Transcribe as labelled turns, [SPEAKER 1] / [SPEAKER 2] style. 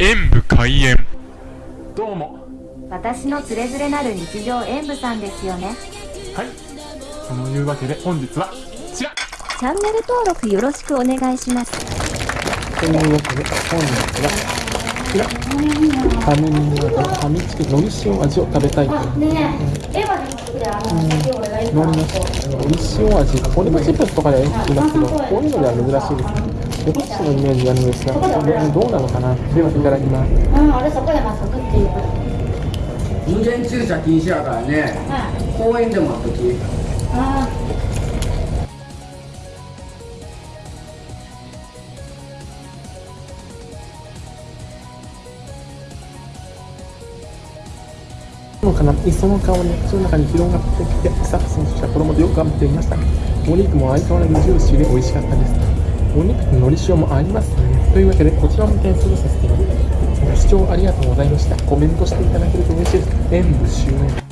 [SPEAKER 1] 演武開演。
[SPEAKER 2] どうも。
[SPEAKER 3] 私のつれづれなる日常演舞さんですよね。
[SPEAKER 2] はい。そのいうわけで本日はこちら。
[SPEAKER 3] チャンネル登録よろしくお願いします。
[SPEAKER 2] というわけで本日はこちら。ファミチキのり塩味を食べたいと。思い
[SPEAKER 4] ねえ、エヴァに作ってあの先お願いし
[SPEAKER 2] ま
[SPEAKER 4] ます。
[SPEAKER 2] したのり塩味。ポテトチップスとかではよく聞きますけどこういうのでは珍しいですねお菓子のイメージがあるんですがこれどうなのかな？ではいただきます。
[SPEAKER 4] うん、あれそこでまっすぐっていう。
[SPEAKER 5] 無限駐車禁止やからね。公園でもあったき
[SPEAKER 4] あ
[SPEAKER 2] のかな？磯の香りが口の中に広がってきてスタッフ選手は衣でよく頑張っていましたお肉も相変わらずジューシーで美味しかったですお肉とのり塩もありますね。というわけでこちらも点数とさせていただきます。ご視聴ありがとうございました。コメントしていただけると嬉しいです。演武終演